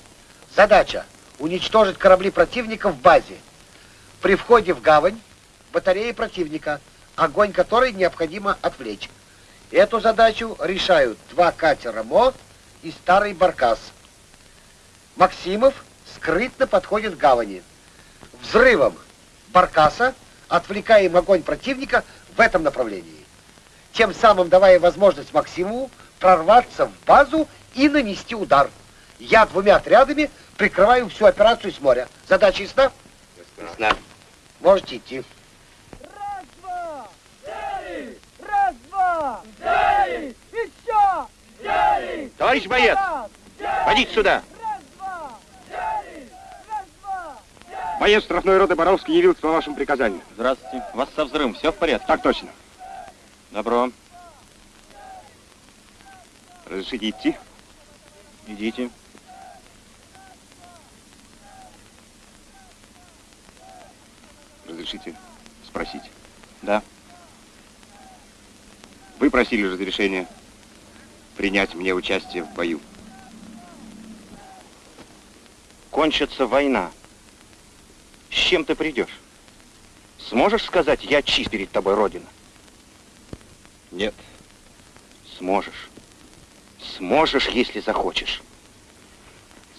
Задача – уничтожить корабли противника в базе. При входе в гавань – батареи противника. огонь которой необходимо отвлечь. Эту задачу решают два катера МО и старый баркас. Максимов скрытно подходит к гавани. Взрывом баркаса отвлекаем огонь противника в этом направлении. Тем самым давая возможность Максимову прорваться в базу и нанести удар. Я двумя отрядами прикрываю всю операцию с моря. Задача ясна? Ясна. Можете идти. Взяли! Еще! Взяли! Товарищ боец, подите сюда. Боец штрафной роты Боровский явился по вашему приказанию. Здравствуйте. У вас со взрывом все в порядке? Так точно. Добро. Разрешите идти? Идите. Разрешите спросить? Да. Вы просили разрешения принять мне участие в бою. Кончится война. С чем ты придешь? Сможешь сказать, я чист перед тобой, Родина? Нет. Сможешь. Сможешь, если захочешь.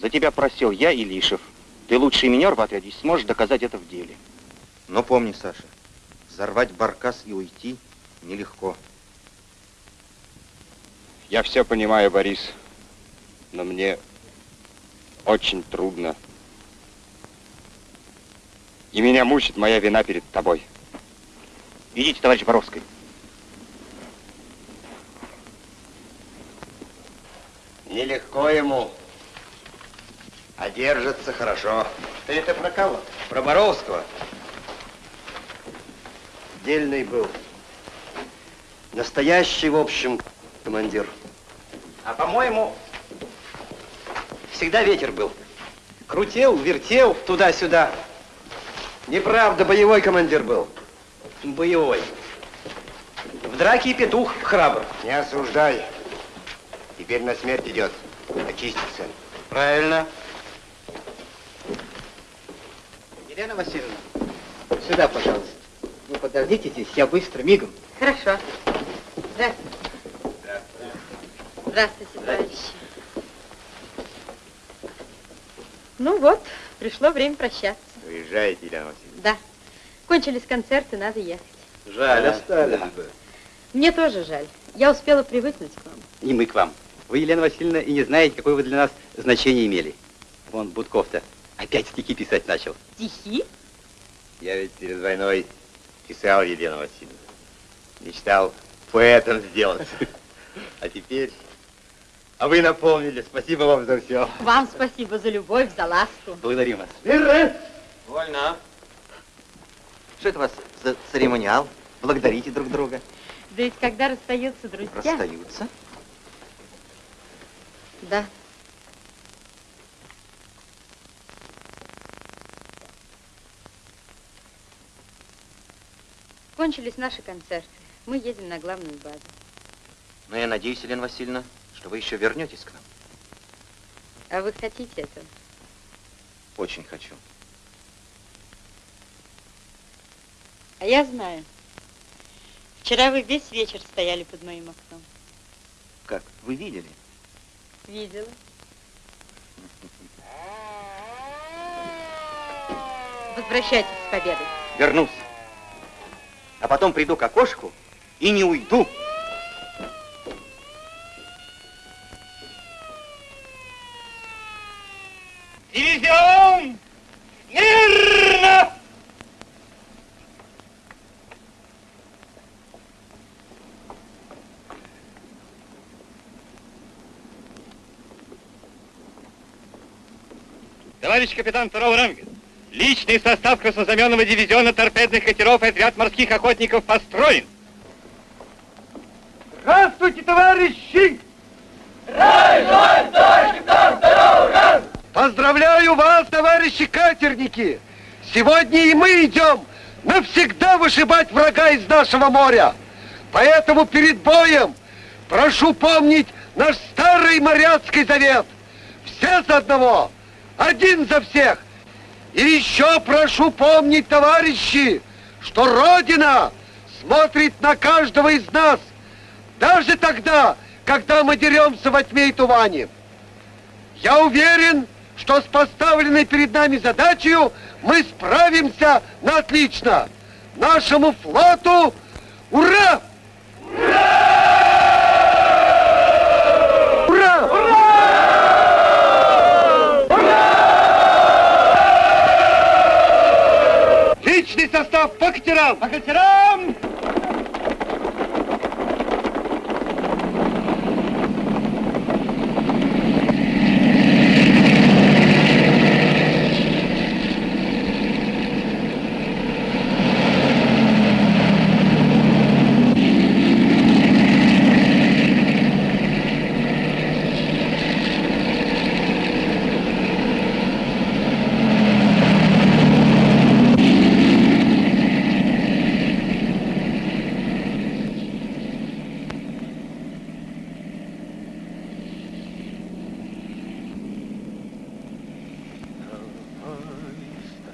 За тебя просил я, Илишев. Ты лучший минер в отряде, сможешь доказать это в деле. Но помни, Саша, взорвать баркас и уйти нелегко. Я все понимаю, Борис, но мне очень трудно. И меня мучит моя вина перед тобой. Идите, товарищ Боровский. Нелегко ему, а держится хорошо. Ты это про кого? Про Боровского. Дельный был. Настоящий, в общем, командир. А по-моему, всегда ветер был. Крутил, вертел туда-сюда. Неправда, боевой командир был. Боевой. В драке и петух храбр. Не осуждай. Теперь на смерть идет. Очистится. Правильно. Елена Васильевна, сюда, пожалуйста. Вы подождите здесь, я быстро, мигом. Хорошо. Здравствуйте. Здравствуйте, товарищи. Ну вот, пришло время прощаться. Уезжаете, Елена Васильевна? Да. Кончились концерты, надо ехать. Жаль, Да, остались да. бы. Мне тоже жаль. Я успела привыкнуть к вам. И мы к вам. Вы, Елена Васильевна, и не знаете, какое вы для нас значение имели. Вон Будков-то опять стихи писать начал. Стихи? Я ведь перед войной писал, Елена Васильевна. Мечтал поэтом сделаться. (laughs) А теперь... А вы напомнили. Спасибо вам за все. Вам спасибо за любовь, за ласку. Благодарим вас. Вольно. Что это у вас за церемониал? Благодарите друг друга. Да ведь когда расстаются друзья... Расстаются? Да. Кончились наши концерты. Мы едем на главную базу. Но я надеюсь, Елена Васильевна, что вы еще вернетесь к нам. А вы хотите этого? Очень хочу. А я знаю. Вчера вы весь вечер стояли под моим окном. Как? Вы видели? Видела. Возвращайтесь с победой. Вернусь. А потом приду к окошку и не уйду. Дивизион! Мирно! Товарищ капитан второго ранга, личный состав краснознаменного дивизиона торпедных катеров и отряд морских охотников построен. Здравствуйте, товарищи! Поздравляю вас, товарищи катерники! Сегодня и мы идем навсегда вышибать врага из нашего моря. Поэтому перед боем прошу помнить наш старый моряцкий завет. Все за одного, один за всех. И еще прошу помнить, товарищи, что Родина смотрит на каждого из нас, даже тогда, когда мы деремся во тьме и тумане. Я уверен, что с поставленной перед нами задачей мы справимся на отлично. Нашему флоту ура! Ура! Состав по катерам! По катерам!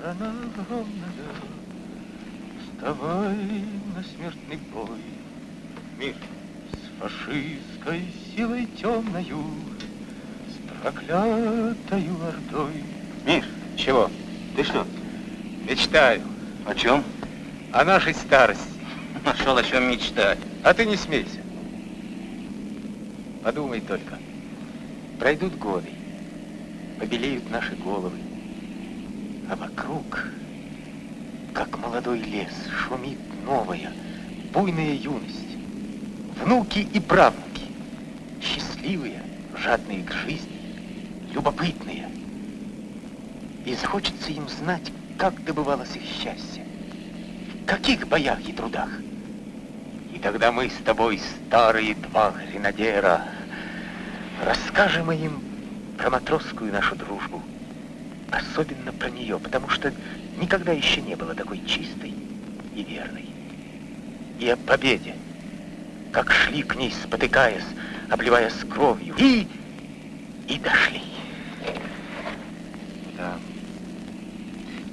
Страна огромная, вставай на смертный бой. Мир с фашистской силой темною, с проклятою ордой. Миш, чего? Ты что? Мечтаю. О чем? О нашей старости. Нашел о чем мечтать. А ты не смейся. Подумай только. Пройдут годы, побелеют наши головы, а вокруг, как молодой лес, шумит новая, буйная юность. Внуки и правнуки, счастливые, жадные к жизни, любопытные. И захочется им знать, как добывалось их счастье, в каких боях и трудах. И тогда мы с тобой, старые два гренадера, расскажем им про матросскую нашу дружбу, особенно про нее, потому что никогда еще не было такой чистой и верной. И о победе, как шли к ней, спотыкаясь, обливаясь кровью, и, и дошли. Да.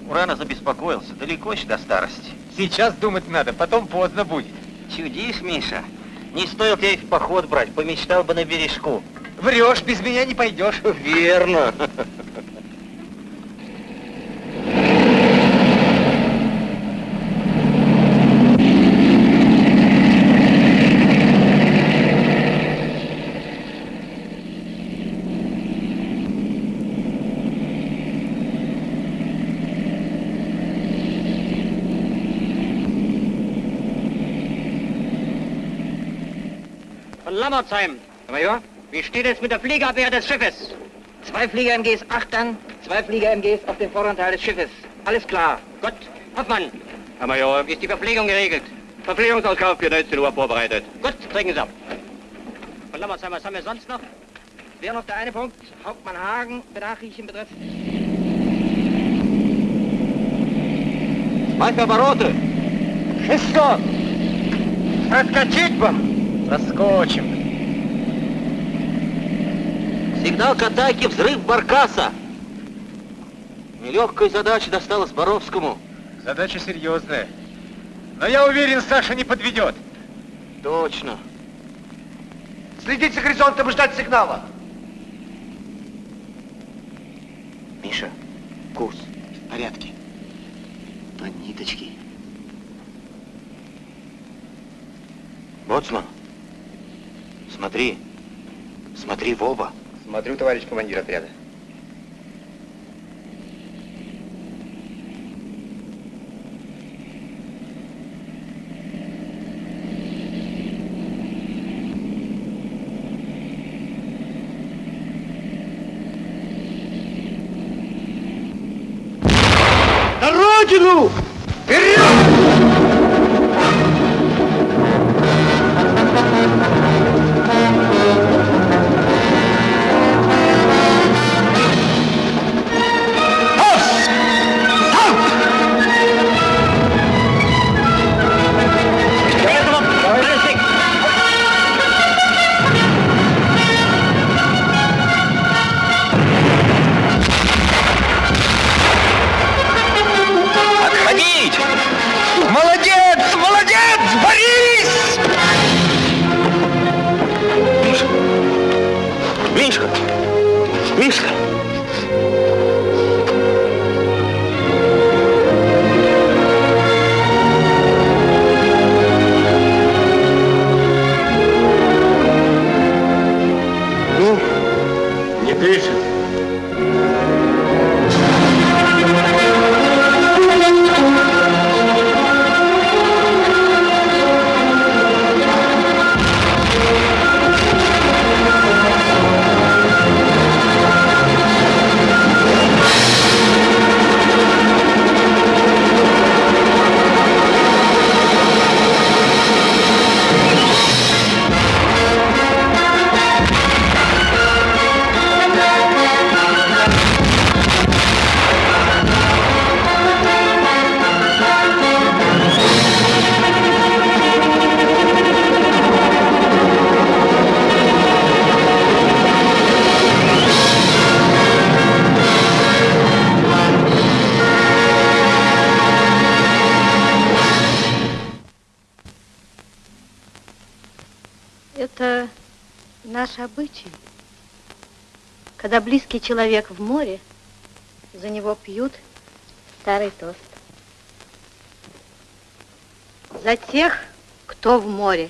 Урана забеспокоился. Далеко еще до старости. Сейчас думать надо, потом поздно будет. Чудишь, Миша? Не стоило тебя и в поход брать, помечтал бы на бережку. Врешь, без меня не пойдешь. Верно. Von Lammertsheim. Major, wie steht es mit der Fliegerabwehr des Schiffes? Zwei Flieger-MGs achtern, zwei Flieger-MGs auf dem vorderen Teil des Schiffes. Alles klar. Gut. Hoffmann. Herr Major, Wie ist die Verpflegung geregelt? Verpflegungsausgabe für 19 Uhr vorbereitet. Gut, treten Sie ab. Von Lammertsheim, was haben wir sonst noch? Wäre noch der eine Punkt. Hauptmann Hagen, Benachrichtigen betrifft. Мать обороты! Шестьсот! Проскочить бы! Проскочим. Сигнал к атаке, взрыв баркаса. Нелегкая задача досталась Боровскому. Задача серьезная. Но я уверен, Саша не подведет. Точно. Следить за горизонтом и ждать сигнала. Миша, курс в порядке. По ниточке. Боцман, смотри. Смотри в оба. Смотрю, товарищ командир отряда. Родину! Когда близкий человек в море, за него пьют старый тост. За тех, кто в море.